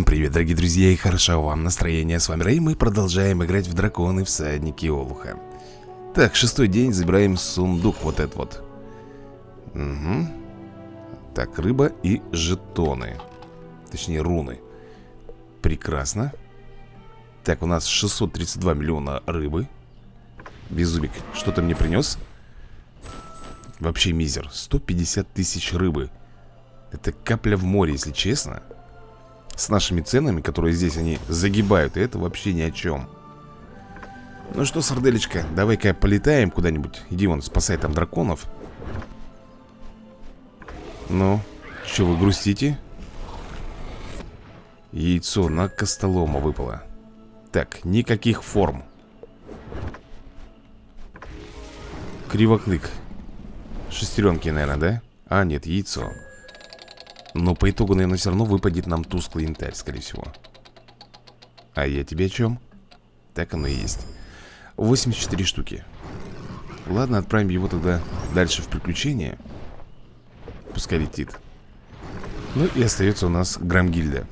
Всем привет, дорогие друзья, и хорошо вам настроение. С вами Рэй, мы продолжаем играть в драконы всадники Олуха. Так, шестой день, забираем сундук вот этот вот. Угу. Так, рыба и жетоны. Точнее, руны. Прекрасно. Так, у нас 632 миллиона рыбы. Беззубик, что ты мне принес? Вообще мизер. 150 тысяч рыбы. Это капля в море, если честно с нашими ценами, которые здесь они загибают, и это вообще ни о чем. Ну что, сарделечка, давай-ка полетаем куда-нибудь. Иди вон, спасай там драконов. Ну, что вы грустите? Яйцо на костолома выпало. Так, никаких форм. Кривоклык. Шестеренки, наверное, да? А, нет, яйцо. Но по итогу, наверное, все равно выпадет нам тусклый янтарь, скорее всего. А я тебе о чем? Так оно и есть. 84 штуки. Ладно, отправим его тогда дальше в приключение. Пускай летит. Ну и остается у нас Грамгильда.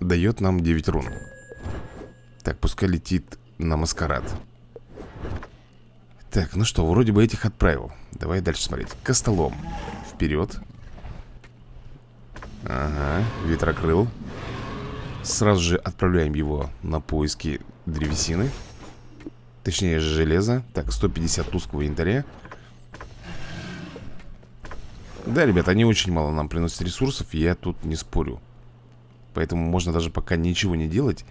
Дает нам 9 рун. Так, пускай летит на маскарад. Так, ну что, вроде бы этих отправил. Давай дальше смотреть. Костолом. Вперед Ага, ветрокрыл. Сразу же отправляем его на поиски древесины. Точнее, железа. Так, 150 тусклого янтаря. Да, ребят, они очень мало нам приносят ресурсов Я тут не спорю. Поэтому можно даже пока ничего не делать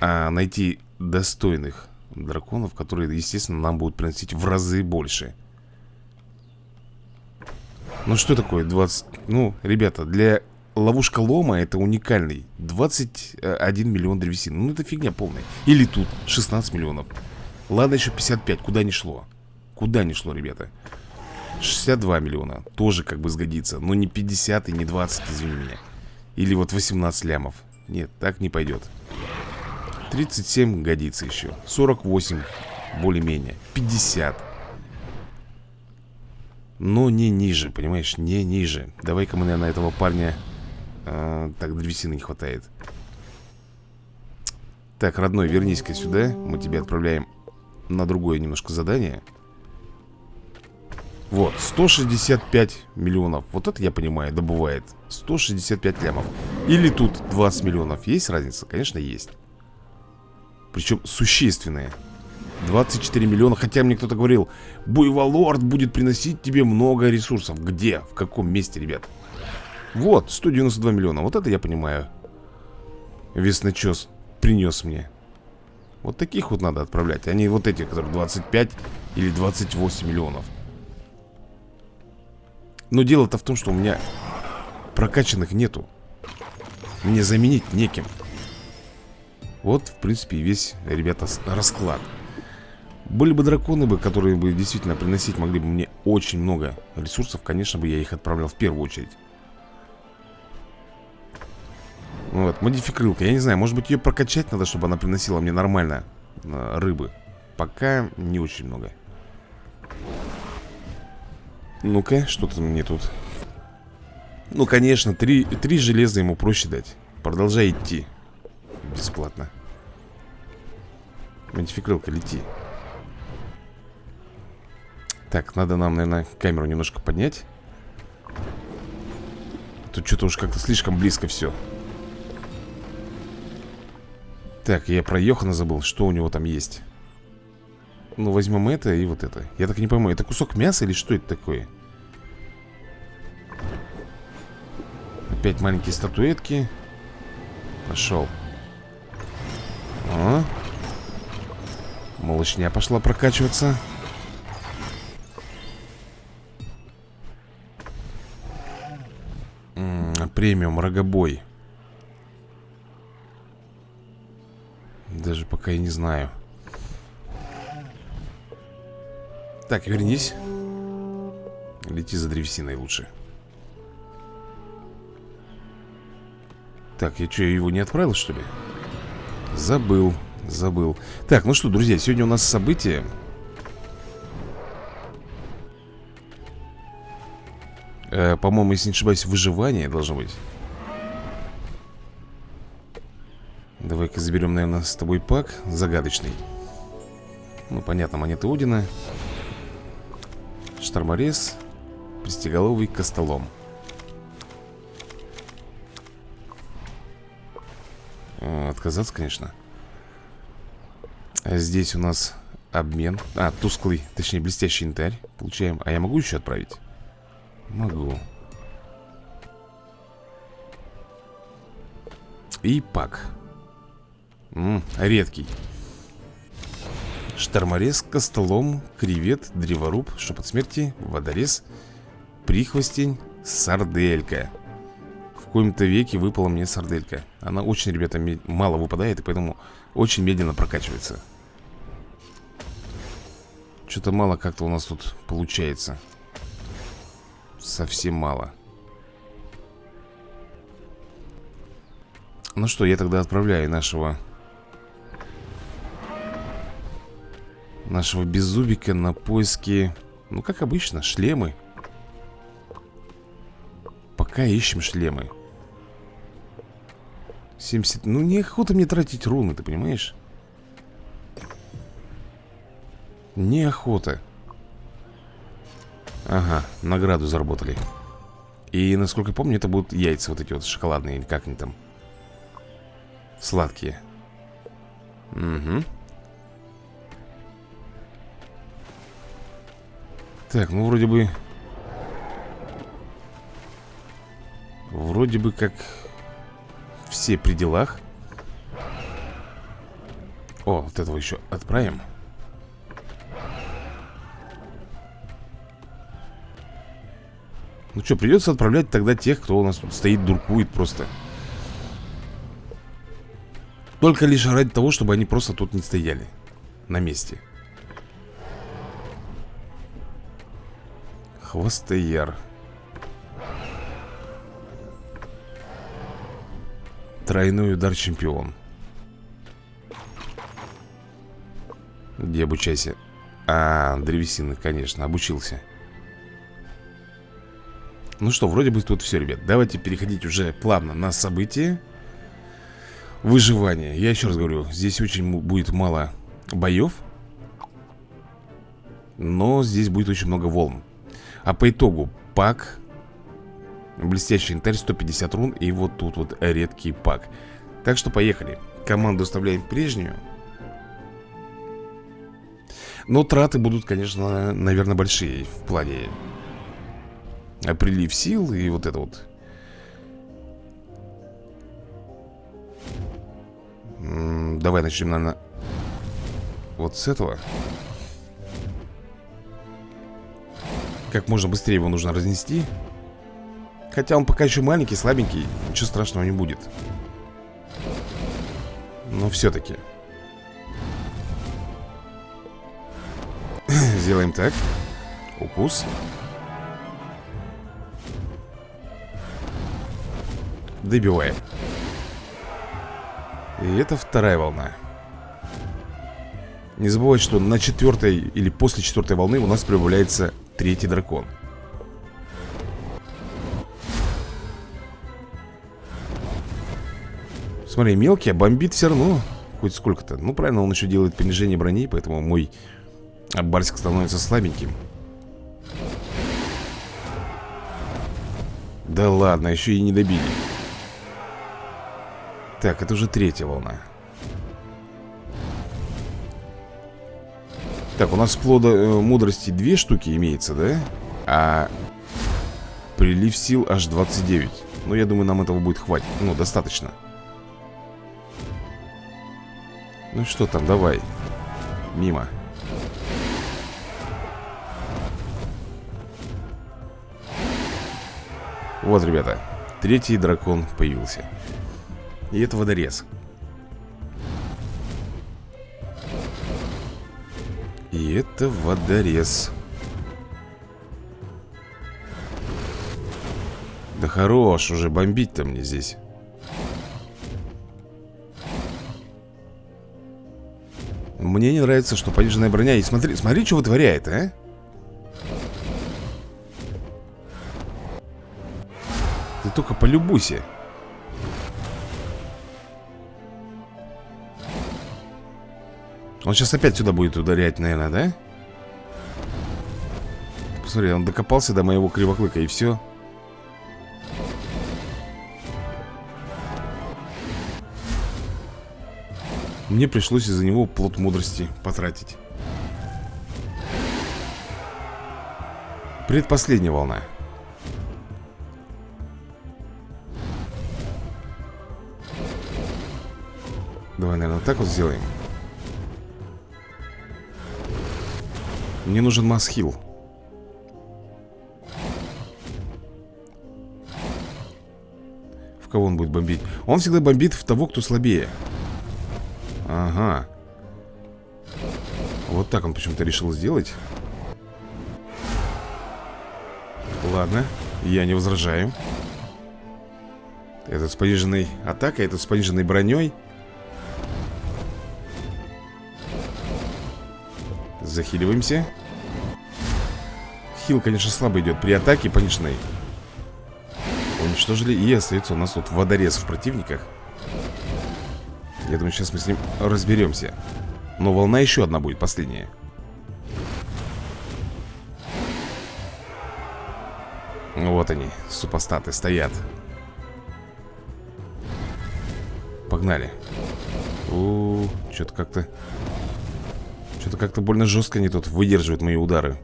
А найти достойных драконов Которые, естественно, нам будут приносить в разы больше ну что такое 20... Ну, ребята, для ловушка лома это уникальный 21 миллион древесины. Ну это фигня полная. Или тут 16 миллионов. Ладно еще 55, куда не шло. Куда не шло, ребята. 62 миллиона, тоже как бы сгодится. Но не 50 и не 20, извини меня. Или вот 18 лямов. Нет, так не пойдет 37 годится еще 48 более-менее. 50 но не ниже, понимаешь, не ниже. Давай-ка мы, наверное, этого парня а, Так, древесины не хватает. Так, родной, вернись-ка сюда. Мы тебя отправляем на другое немножко задание. Вот, 165 миллионов. Вот это я понимаю, добывает 165 лямов. Или тут 20 миллионов. Есть разница? Конечно, есть. Причем существенная 24 миллиона, хотя мне кто-то говорил Буйволорд будет приносить тебе много ресурсов Где? В каком месте, ребят? Вот, 192 миллиона, вот это я понимаю. Весночес принес мне. Вот таких вот надо отправлять А не вот эти, которые 25 или 28 миллионов. Но дело-то в том, что у меня прокачанных нету. Мне заменить неким Вот, в принципе, весь, ребята, расклад были бы драконы, бы, которые бы действительно приносить могли бы мне очень много ресурсов, конечно бы я их отправлял в первую очередь. Вот, модификрылка. Я не знаю, может быть ее прокачать надо, чтобы она приносила мне нормально э, рыбы. Пока не очень много. Ну-ка, что-то мне тут... Ну, конечно, три, три железа ему проще дать. Продолжай идти. Бесплатно. Модификрылка, лети. Так, надо нам, наверное, камеру немножко поднять. Тут что-то уж как-то слишком близко все Так, я про Йохана забыл Что у него там есть. Ну, возьмем это и вот это. Я так не пойму, это кусок мяса или что это такое? Опять маленькие статуэтки. Пошел О. Малышня пошла прокачиваться премиум, рогобой Даже пока я не знаю. Так, вернись. Лети за древесиной лучше. Так, я что, его не отправил, что ли? Забыл, забыл. Так, ну что, друзья, сегодня у нас событие э, По-моему, если не ошибаюсь, выживание должно быть. Давай-ка заберем, наверное, с тобой пак Загадочный. Ну, понятно, монеты Одина Шторморез. Пристеголовый костолом. Э, Отказаться, конечно. А Здесь у нас обмен. А, тусклый, точнее блестящий янтарь. Получаем, а я могу еще отправить? Могу. И пак. М -м, Редкий. Шторморез, костолом, кревет, древоруб, шепот смерти, водорез, прихвостень, сарделька. В коем-то веке выпала мне сарделька. Она очень, ребята, мало выпадает И поэтому очень медленно прокачивается. Что-то мало как-то у нас тут получается Совсем мало. Ну что, я тогда отправляю нашего Нашего беззубика на поиски Ну, как обычно, шлемы. Пока ищем шлемы. 70... Ну, неохота мне тратить руны, ты понимаешь? Неохота Ага, награду заработали. И, насколько помню, это будут яйца вот эти вот шоколадные Или как они там? Сладкие. Угу Так, ну вроде бы Вроде бы как Все при делах. О, вот этого еще отправим Ну что, придется отправлять тогда тех, кто у нас тут стоит, дуркует просто. Только лишь ради того, чтобы они просто тут не стояли На месте. Хвостояр. Тройной удар чемпион. Где обучайся? А, древесины, конечно, обучился Ну что, вроде бы тут все, ребят. Давайте переходить уже плавно на события. Выживание. Я еще раз говорю, здесь очень будет мало боев Но здесь будет очень много волн. А по итогу пак Блестящий янтарь 150 рун И вот тут вот редкий пак. Так что поехали. Команду оставляем прежнюю. Но траты будут, конечно, наверное, большие В плане Прилив сил и вот это вот. Давай начнем, наверное Вот с этого. Как можно быстрее его нужно разнести. Хотя он пока еще маленький, слабенький Ничего страшного не будет. Но все-таки Сделаем так. Укус Добиваем И это вторая волна. Не забывайте, что на четвертой или после четвертой волны у нас прибавляется третий дракон. Смотри, мелкий, а бомбит все равно Хоть сколько-то. Ну правильно, он еще делает понижение брони Поэтому мой барсик становится слабеньким. Да ладно, еще и не добили Так, это уже третья волна. Так, у нас плода э, мудрости две штуки имеется, да? А прилив сил аж 29 Ну, я думаю, нам этого будет хватить Ну, достаточно. Ну что там, давай. Мимо. Вот, ребята Третий дракон появился И это водорез. И это водорез. Да хорош уже бомбить-то мне здесь. Мне не нравится, что пониженная броня И смотри, смотри, что вытворяет, а? Ты только полюбуйся Он сейчас опять сюда будет ударять, наверное, да? Посмотри, он докопался до моего кривоклыка и все Мне пришлось из-за него плод мудрости потратить. Предпоследняя волна. Давай, наверное, так вот сделаем Мне нужен масхил. В кого он будет бомбить? Он всегда бомбит в того, кто слабее. Ага. Вот так он почему-то решил сделать. Ладно, я не возражаю. Этот с пониженной атакой, этот с пониженной броней Захиливаемся. Хил, конечно, слабо идет При атаке пониженной Уничтожили И остается у нас тут водорез в противниках. Я думаю, сейчас мы с ним разберемся. Но волна еще одна будет, последняя. Вот они, супостаты, стоят. Погнали. У, что-то как-то Что-то как-то больно жестко они тут выдерживают мои удары.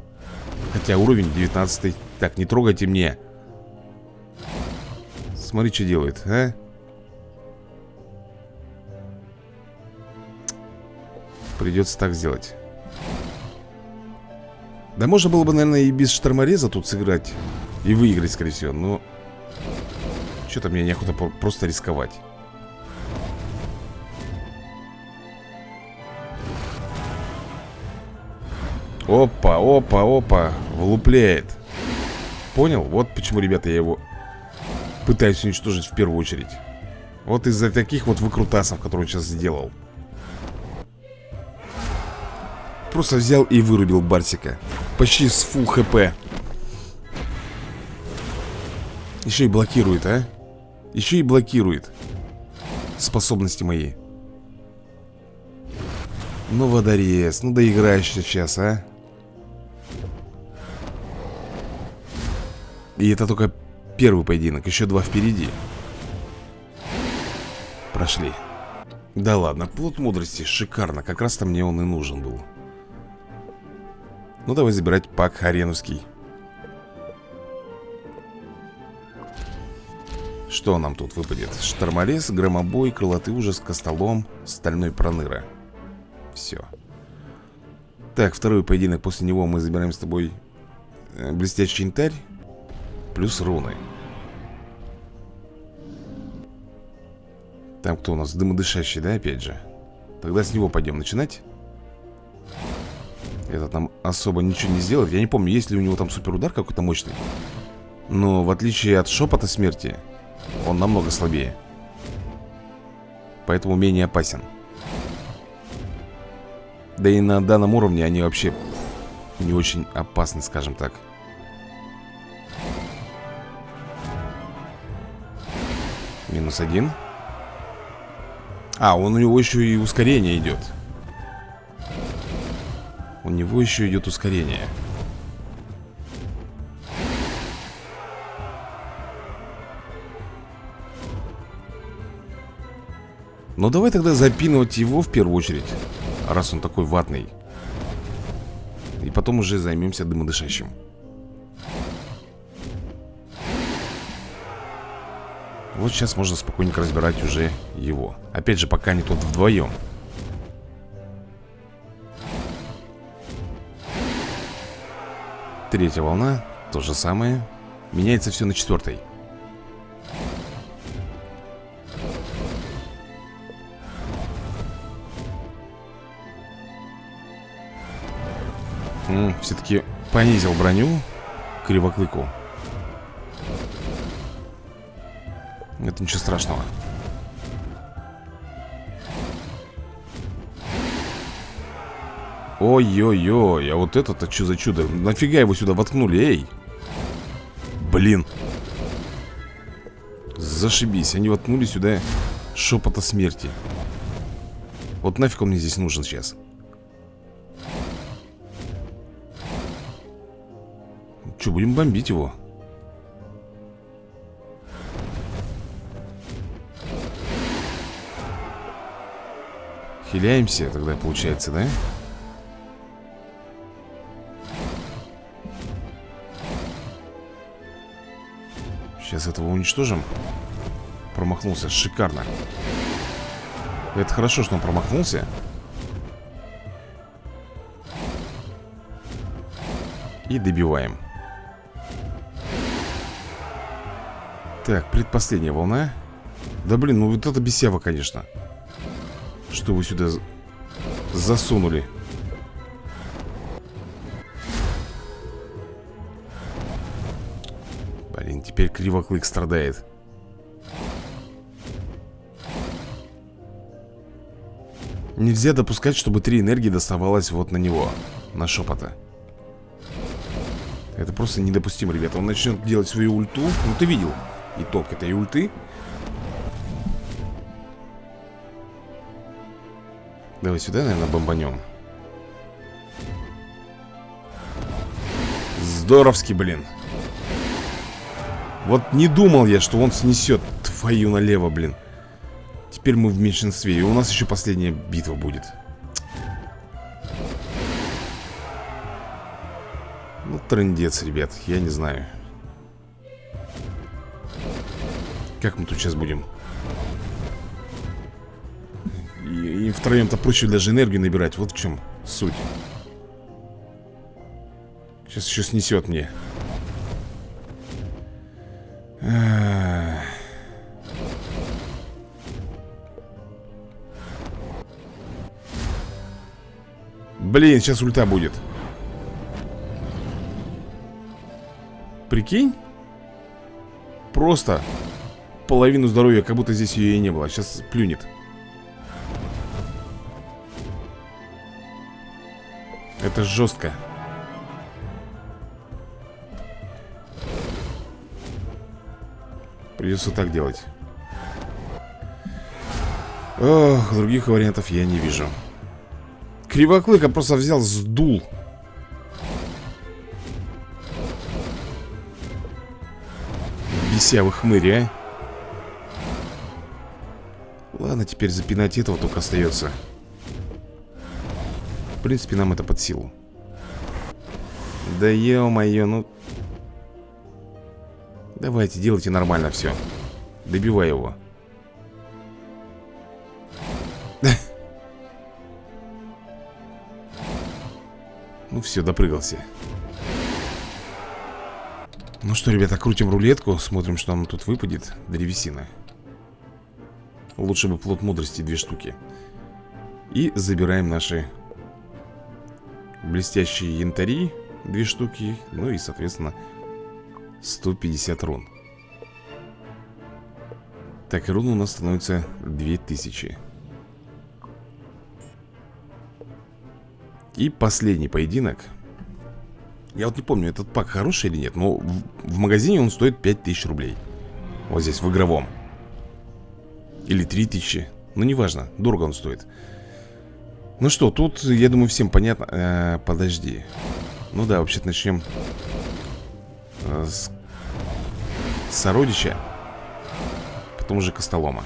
Хотя уровень 19 Так, не трогайте мне. Смотри, что делает, а? Придется так сделать. Да можно было бы, наверное, и без штормореза тут сыграть И выиграть, скорее всего Но Что-то мне неохота просто рисковать Опа, опа, опа Влупляет Понял? Вот почему, ребята, я его Пытаюсь уничтожить в первую очередь Вот из-за таких вот выкрутасов, которые он сейчас сделал Просто взял и вырубил Барсика Почти с фул хп Еще и блокирует, а? Еще и блокирует Способности мои Ну, водорез, ну доиграешься сейчас, а? И это только первый поединок, еще два впереди. Прошли. Да ладно, плод мудрости, шикарно Как раз-то мне он и нужен был. Ну давай забирать пак Хареновский. Что нам тут выпадет? Штормолез, громобой, крылатый ужас, костолом, стальной проныра. Все Так, второй поединок После него мы забираем с тобой э, Блестящий янтарь плюс руны. Там кто у нас? Дымодышащий, да, опять же? Тогда с него пойдем начинать. Этот нам особо ничего не сделает. Я не помню, есть ли у него там суперудар какой-то мощный. Но в отличие от шепота смерти Он намного слабее. Поэтому менее опасен. Да и на данном уровне они вообще не очень опасны, скажем так Минус один. А, он у него еще и ускорение идет У него еще идет ускорение. Ну давай тогда запинывать его в первую очередь Раз он такой ватный. И потом уже займемся дымодышащим Вот сейчас можно спокойненько разбирать уже его. Опять же, пока они тут вдвоем. Третья волна, то же самое. Меняется все на четвертой Все-таки понизил броню Кривоклыку Это ничего страшного. Ой-ой-ой, а вот это-то что за чудо? Нафига его сюда воткнули, эй? Блин. Зашибись, они воткнули сюда шепота смерти. Вот нафиг он мне здесь нужен сейчас. Че, будем бомбить его? Хиляемся тогда, получается, да? Сейчас этого уничтожим. Промахнулся, шикарно. Это хорошо, что он промахнулся. И добиваем. Так, предпоследняя волна. Да блин, ну вот это бесява, конечно Что вы сюда засунули. Блин, теперь кривоклык страдает. Нельзя допускать, чтобы три энергии доставалось вот на него На шепота Это просто недопустимо, ребята. Он начнет делать свою ульту. Ну ты видел итог этой ульты Давай сюда, наверное, бомбанем. Здоровски, блин. Вот не думал я, что он снесет твою налево, блин. Теперь мы в меньшинстве И у нас еще последняя битва будет. Ну, трендец, ребят, я не знаю. Как мы тут сейчас будем? И, втроем-то проще даже энергию набирать Вот в чем суть. Сейчас еще снесет мне. Блин, сейчас ульта будет. Прикинь? Просто половину здоровья, как будто здесь ее и не было Сейчас плюнет Это жестко Придется так делать. Ох, других вариантов я не вижу. Кривоклыка просто взял, сдул. Бесявый хмырь, а? Ладно, теперь запинать этого только остается принципе, нам это под силу. Да ё-моё, ну. Давайте, делайте нормально все Добивай его. Ну все, допрыгался. Ну что, ребята, крутим рулетку Смотрим, что нам тут выпадет Древесина. Лучше бы плод мудрости две штуки. И забираем наши Блестящие янтари Две штуки Ну и, соответственно 150 рун. Так, рун у нас становится 2000 И последний поединок. Я вот не помню, этот пак хороший или нет Но в, в магазине он стоит 5000 рублей. Вот здесь, в игровом. Или 3000 Ну, неважно, дорого он стоит Ну что, тут, я думаю, всем понятно. Э, Подожди. Ну да, вообще-то начнем э, С Сородича Потом уже Костолома.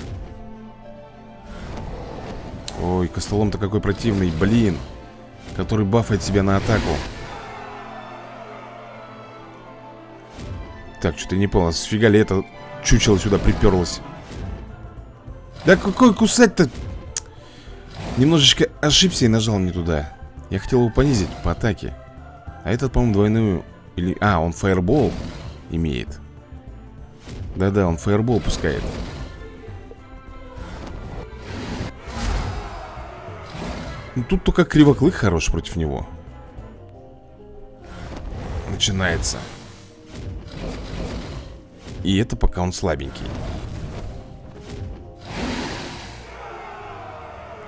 Ой, Костолом-то какой противный, блин Который бафает себя на атаку. Так, что-то не понял Сфига ли это чучело сюда приперлось Да какой кусать-то Немножечко ошибся и нажал не туда Я хотел его понизить по атаке А этот, по-моему, двойную или... А, он фаербол имеет Да-да, он фаербол пускает Ну, тут только кривоклык хорош против него. Начинается. И это пока он слабенький.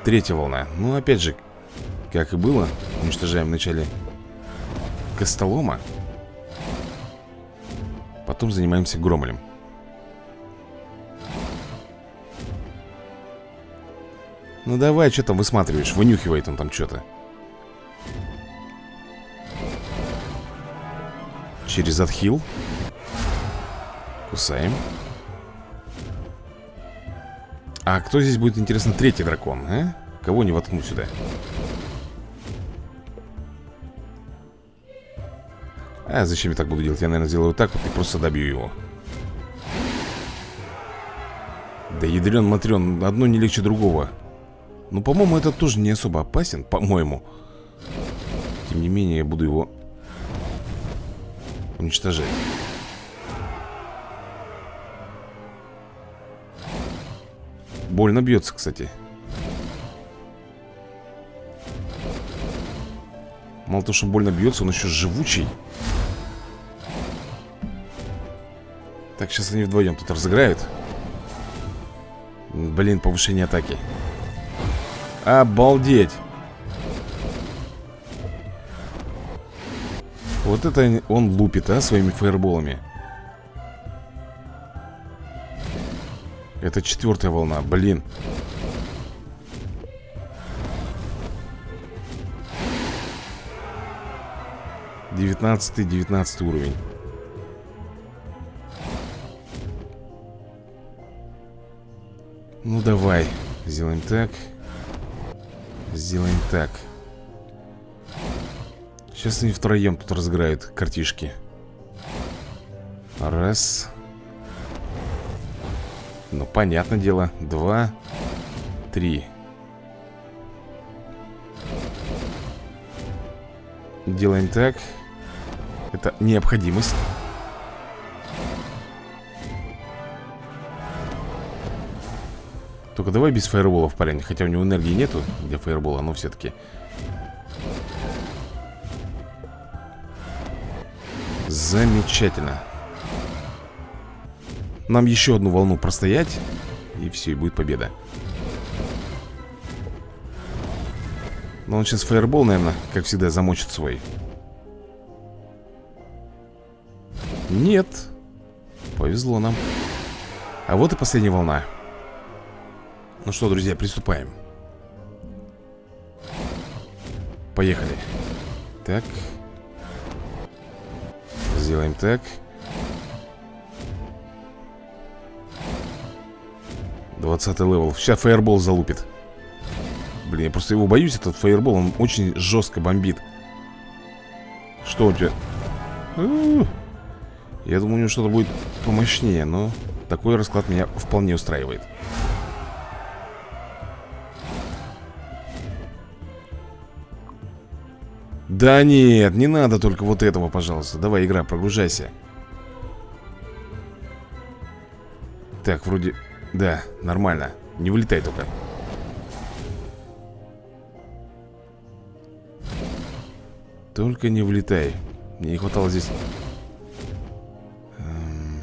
Третья волна. Ну, опять же, как и было, уничтожаем вначале Костолома. Потом занимаемся Громолем. Ну давай, что там высматриваешь? Вынюхивает он там что-то. Через отхил Кусаем А кто здесь будет, интересно, третий дракон, а? Кого не воткну сюда? А зачем я так буду делать? Я, наверное, сделаю так, вот и просто добью его Да ядрен матрен, одно не легче другого Ну, по-моему, это тоже не особо опасен, по-моему Тем не менее, я буду его уничтожать Больно бьется, кстати. Мало того, что больно бьется, он еще живучий. Так, сейчас они вдвоем тут разыграют. Блин, повышение атаки. Обалдеть! Вот это он лупит, а, своими фаерболами Это четвертая волна, блин. Девятнадцатый, девятнадцатый уровень. Ну давай, сделаем так. Сделаем так. Сейчас они втроем тут разыграют картишки. Раз Ну, понятное дело Два Три. Делаем так. Это необходимость. Только давай без фаерболов, парень Хотя у него энергии нету для фаербола Но все-таки Замечательно Нам еще одну волну простоять И все, и будет победа. Но он сейчас фаербол, наверное, как всегда, замочит свой. Нет. Повезло нам. А вот и последняя волна. Ну что, друзья, приступаем. Поехали. Так. Сделаем так 20 level. Сейчас fireball залупит. Блин, я просто его боюсь, этот fireball Он очень жестко бомбит. Что у тебя? Я думаю, у него что-то будет помощнее Но такой расклад меня вполне устраивает. Да нет, не надо только вот этого, пожалуйста. Давай, игра, прогружайся. Так, вроде... Да, нормально Не вылетай только Только не влетай Мне не хватало здесь эм...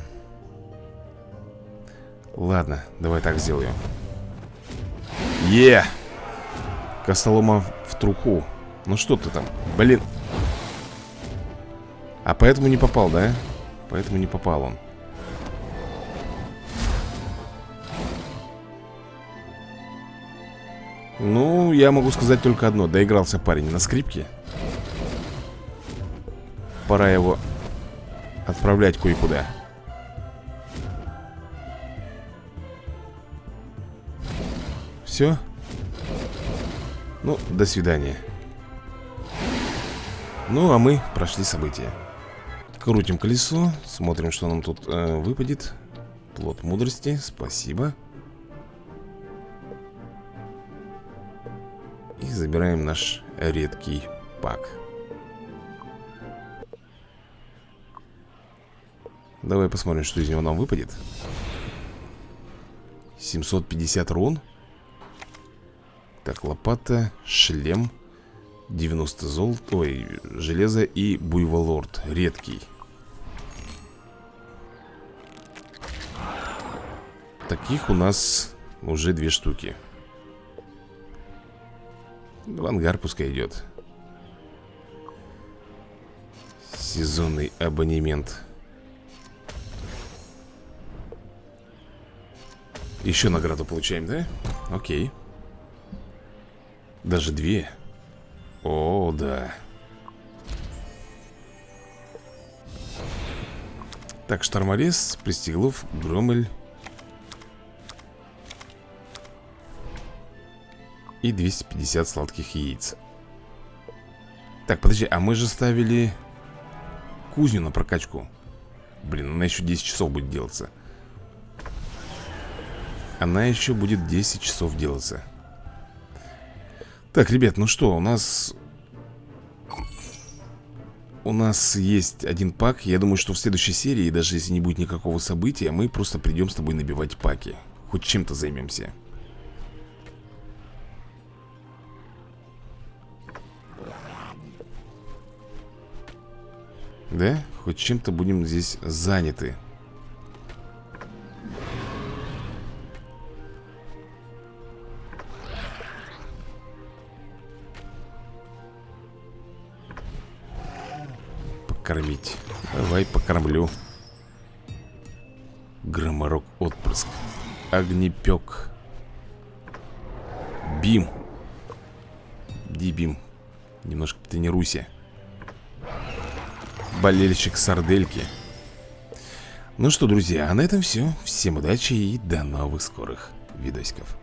Ладно, давай так сделаем Е! Костолома в труху ну что ты там? Блин. А поэтому не попал, да? Поэтому не попал он. Ну, я могу сказать только одно. Доигрался парень на скрипке. Пора его отправлять кое-куда. Все? Ну, до свидания. Ну, а мы прошли события Крутим колесо Смотрим, что нам тут э, выпадет Плод мудрости, спасибо забираем наш редкий пак. Давай посмотрим, что из него нам выпадет. 750 рун. Так, лопата, шлем 90 золота, ой, железо и буйволорд, редкий. Таких у нас уже две штуки В ангар пускай идет. Сезонный абонемент. Еще награду получаем, да? Окей. Даже две? О, да. Так, Шторморез, Пристеглов, Громель И 250 сладких яиц. Так, подожди, а мы же ставили Кузню на прокачку. Блин, она еще 10 часов будет делаться. Она еще будет 10 часов делаться. Так, ребят, ну что, у нас у нас есть один пак. Я думаю, что в следующей серии, даже если не будет никакого события Мы просто придем с тобой набивать паки. Хоть чем-то займемся Да? Хоть чем-то будем здесь заняты. Покормить. Давай покормлю. Громорок отпрыск Огнепек Бим. Иди, Бим. Немножко потренируйся Болельщик сардельки Ну что, друзья, а на этом все Всем удачи и до новых скорых видосиков